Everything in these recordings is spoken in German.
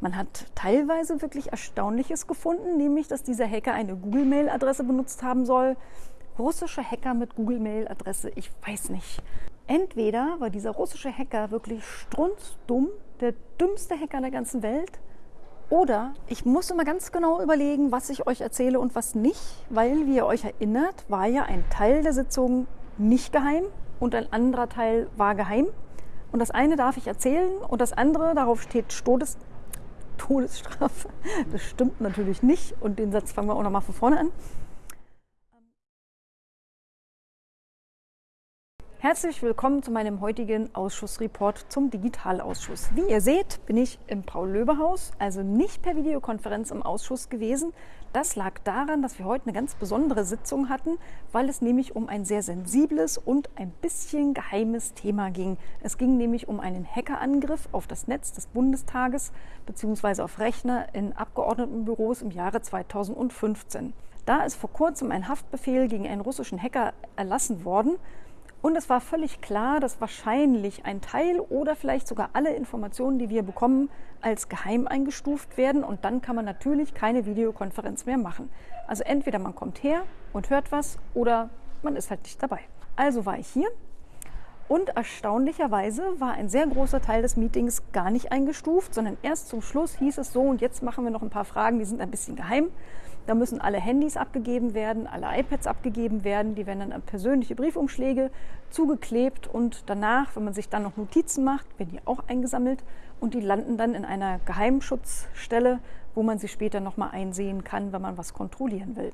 Man hat teilweise wirklich Erstaunliches gefunden, nämlich dass dieser Hacker eine Google-Mail-Adresse benutzt haben soll. Russische Hacker mit Google-Mail-Adresse, ich weiß nicht. Entweder war dieser russische Hacker wirklich strunzdumm, der dümmste Hacker der ganzen Welt, oder ich muss immer ganz genau überlegen, was ich euch erzähle und was nicht, weil, wie ihr euch erinnert, war ja ein Teil der Sitzung nicht geheim und ein anderer Teil war geheim. Und das eine darf ich erzählen und das andere, darauf steht Todesstrafe. Das stimmt natürlich nicht und den Satz fangen wir auch nochmal von vorne an. Herzlich willkommen zu meinem heutigen Ausschussreport zum Digitalausschuss. Wie ihr seht, bin ich im Paul-Löbe-Haus, also nicht per Videokonferenz im Ausschuss gewesen. Das lag daran, dass wir heute eine ganz besondere Sitzung hatten, weil es nämlich um ein sehr sensibles und ein bisschen geheimes Thema ging. Es ging nämlich um einen Hackerangriff auf das Netz des Bundestages bzw. auf Rechner in Abgeordnetenbüros im Jahre 2015. Da ist vor kurzem ein Haftbefehl gegen einen russischen Hacker erlassen worden, und es war völlig klar, dass wahrscheinlich ein Teil oder vielleicht sogar alle Informationen, die wir bekommen, als geheim eingestuft werden. Und dann kann man natürlich keine Videokonferenz mehr machen. Also entweder man kommt her und hört was oder man ist halt nicht dabei. Also war ich hier. Und erstaunlicherweise war ein sehr großer Teil des Meetings gar nicht eingestuft, sondern erst zum Schluss hieß es so, und jetzt machen wir noch ein paar Fragen, die sind ein bisschen geheim. Da müssen alle Handys abgegeben werden, alle iPads abgegeben werden. Die werden dann an persönliche Briefumschläge zugeklebt und danach, wenn man sich dann noch Notizen macht, werden die auch eingesammelt und die landen dann in einer Geheimschutzstelle, wo man sie später nochmal einsehen kann, wenn man was kontrollieren will.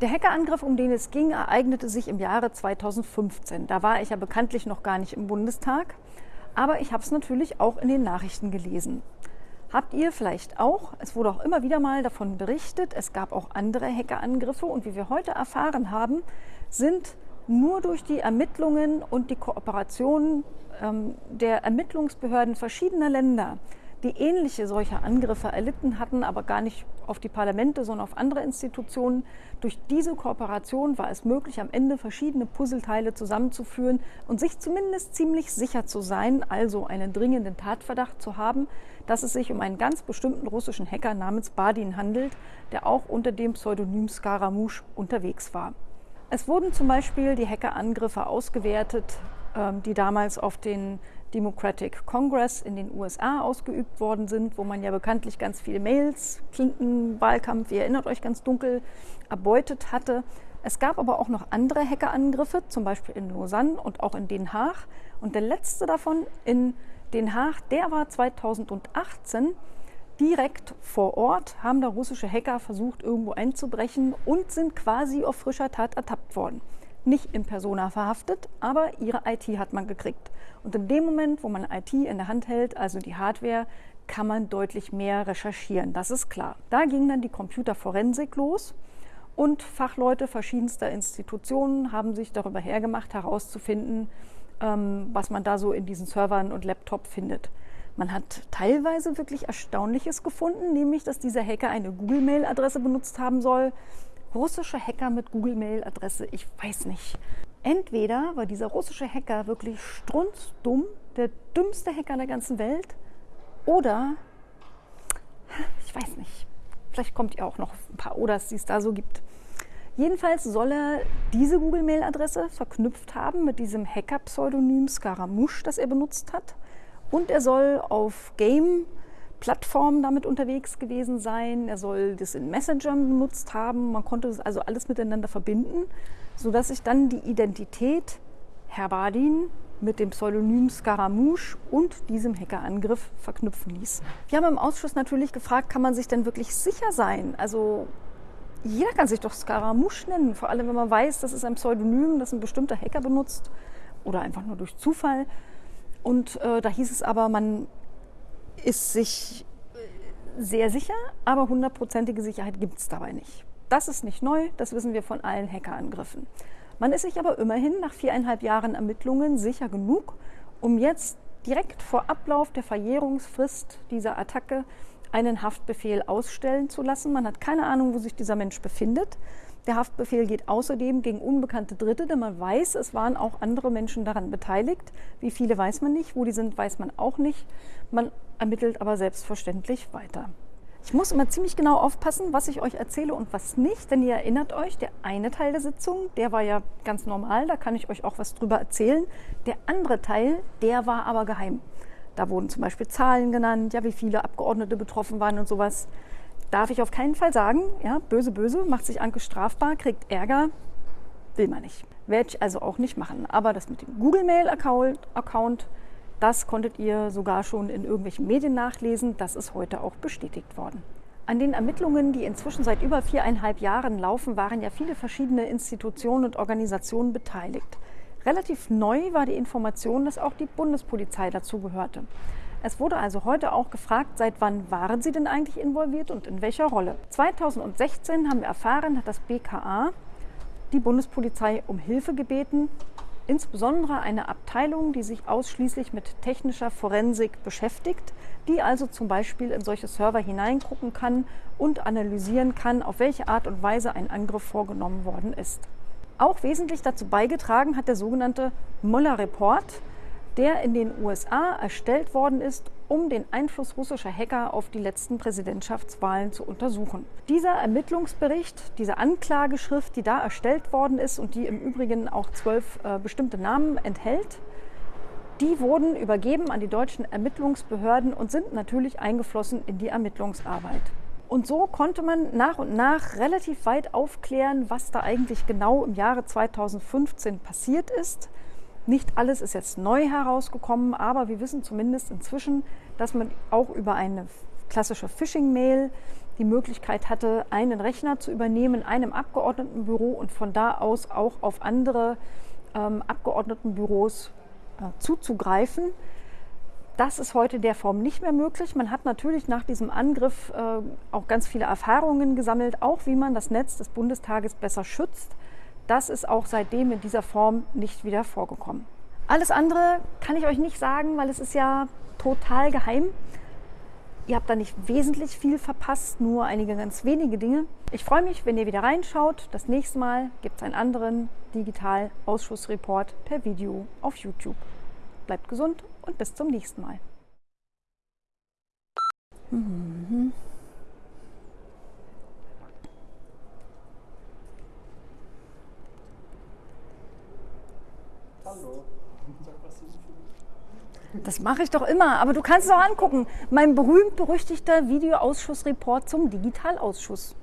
Der Hackerangriff, um den es ging, ereignete sich im Jahre 2015. Da war ich ja bekanntlich noch gar nicht im Bundestag, aber ich habe es natürlich auch in den Nachrichten gelesen. Habt ihr vielleicht auch, es wurde auch immer wieder mal davon berichtet, es gab auch andere Hackerangriffe und wie wir heute erfahren haben, sind nur durch die Ermittlungen und die Kooperation ähm, der Ermittlungsbehörden verschiedener Länder die ähnliche solcher Angriffe erlitten hatten, aber gar nicht auf die Parlamente, sondern auf andere Institutionen. Durch diese Kooperation war es möglich, am Ende verschiedene Puzzleteile zusammenzuführen und sich zumindest ziemlich sicher zu sein, also einen dringenden Tatverdacht zu haben, dass es sich um einen ganz bestimmten russischen Hacker namens Badin handelt, der auch unter dem Pseudonym Scaramouche unterwegs war. Es wurden zum Beispiel die Hackerangriffe ausgewertet, ähm, die damals auf den Democratic Congress in den USA ausgeübt worden sind, wo man ja bekanntlich ganz viele Mails, Clinton-Wahlkampf, ihr erinnert euch ganz dunkel, erbeutet hatte. Es gab aber auch noch andere Hackerangriffe, zum Beispiel in Lausanne und auch in Den Haag. Und der letzte davon in Den Haag, der war 2018. Direkt vor Ort haben da russische Hacker versucht, irgendwo einzubrechen und sind quasi auf frischer Tat ertappt worden nicht in Persona verhaftet, aber ihre IT hat man gekriegt. Und in dem Moment, wo man IT in der Hand hält, also die Hardware, kann man deutlich mehr recherchieren, das ist klar. Da ging dann die Computerforensik los und Fachleute verschiedenster Institutionen haben sich darüber hergemacht, herauszufinden, ähm, was man da so in diesen Servern und Laptop findet. Man hat teilweise wirklich Erstaunliches gefunden, nämlich dass dieser Hacker eine Google-Mail-Adresse benutzt haben soll, russische Hacker mit Google-Mail-Adresse, ich weiß nicht. Entweder war dieser russische Hacker wirklich strunzdumm, der dümmste Hacker der ganzen Welt, oder ich weiß nicht. Vielleicht kommt ihr auch noch ein paar Oders, die es da so gibt. Jedenfalls soll er diese Google-Mail-Adresse verknüpft haben mit diesem Hacker-Pseudonym Scaramouche, das er benutzt hat. Und er soll auf Game Plattformen damit unterwegs gewesen sein. Er soll das in Messenger benutzt haben. Man konnte das also alles miteinander verbinden, sodass sich dann die Identität Herr Badin mit dem Pseudonym Scaramouche und diesem Hackerangriff verknüpfen ließ. Wir haben im Ausschuss natürlich gefragt, kann man sich denn wirklich sicher sein? Also jeder kann sich doch Scaramouche nennen, vor allem wenn man weiß, das ist ein Pseudonym, das ein bestimmter Hacker benutzt oder einfach nur durch Zufall. Und äh, da hieß es aber, man ist sich sehr sicher, aber hundertprozentige Sicherheit gibt es dabei nicht. Das ist nicht neu, das wissen wir von allen Hackerangriffen. Man ist sich aber immerhin nach viereinhalb Jahren Ermittlungen sicher genug, um jetzt direkt vor Ablauf der Verjährungsfrist dieser Attacke einen Haftbefehl ausstellen zu lassen. Man hat keine Ahnung, wo sich dieser Mensch befindet. Der Haftbefehl geht außerdem gegen unbekannte Dritte, denn man weiß, es waren auch andere Menschen daran beteiligt. Wie viele weiß man nicht, wo die sind, weiß man auch nicht. Man ermittelt aber selbstverständlich weiter. Ich muss immer ziemlich genau aufpassen, was ich euch erzähle und was nicht, denn ihr erinnert euch, der eine Teil der Sitzung, der war ja ganz normal, da kann ich euch auch was drüber erzählen. Der andere Teil, der war aber geheim. Da wurden zum Beispiel Zahlen genannt, ja, wie viele Abgeordnete betroffen waren und sowas. Darf ich auf keinen Fall sagen, ja, böse, böse, macht sich Anke strafbar, kriegt Ärger, will man nicht. Werde ich also auch nicht machen. Aber das mit dem Google Mail Account, das konntet ihr sogar schon in irgendwelchen Medien nachlesen. Das ist heute auch bestätigt worden. An den Ermittlungen, die inzwischen seit über viereinhalb Jahren laufen, waren ja viele verschiedene Institutionen und Organisationen beteiligt. Relativ neu war die Information, dass auch die Bundespolizei dazugehörte. Es wurde also heute auch gefragt, seit wann waren Sie denn eigentlich involviert und in welcher Rolle? 2016 haben wir erfahren, hat das BKA die Bundespolizei um Hilfe gebeten, insbesondere eine Abteilung, die sich ausschließlich mit technischer Forensik beschäftigt, die also zum Beispiel in solche Server hineingucken kann und analysieren kann, auf welche Art und Weise ein Angriff vorgenommen worden ist. Auch wesentlich dazu beigetragen hat der sogenannte Mueller Report, der in den USA erstellt worden ist, um den Einfluss russischer Hacker auf die letzten Präsidentschaftswahlen zu untersuchen. Dieser Ermittlungsbericht, diese Anklageschrift, die da erstellt worden ist und die im Übrigen auch zwölf äh, bestimmte Namen enthält, die wurden übergeben an die deutschen Ermittlungsbehörden und sind natürlich eingeflossen in die Ermittlungsarbeit. Und so konnte man nach und nach relativ weit aufklären, was da eigentlich genau im Jahre 2015 passiert ist. Nicht alles ist jetzt neu herausgekommen, aber wir wissen zumindest inzwischen, dass man auch über eine klassische Phishing-Mail die Möglichkeit hatte, einen Rechner zu übernehmen in einem Abgeordnetenbüro und von da aus auch auf andere ähm, Abgeordnetenbüros äh, zuzugreifen. Das ist heute der Form nicht mehr möglich. Man hat natürlich nach diesem Angriff äh, auch ganz viele Erfahrungen gesammelt, auch wie man das Netz des Bundestages besser schützt. Das ist auch seitdem in dieser Form nicht wieder vorgekommen. Alles andere kann ich euch nicht sagen, weil es ist ja total geheim. Ihr habt da nicht wesentlich viel verpasst, nur einige ganz wenige Dinge. Ich freue mich, wenn ihr wieder reinschaut. Das nächste Mal gibt es einen anderen Digital-Ausschussreport per Video auf YouTube. Bleibt gesund und bis zum nächsten Mal. Mhm. Das mache ich doch immer, aber du kannst es auch angucken. Mein berühmt-berüchtigter Videoausschussreport zum Digitalausschuss.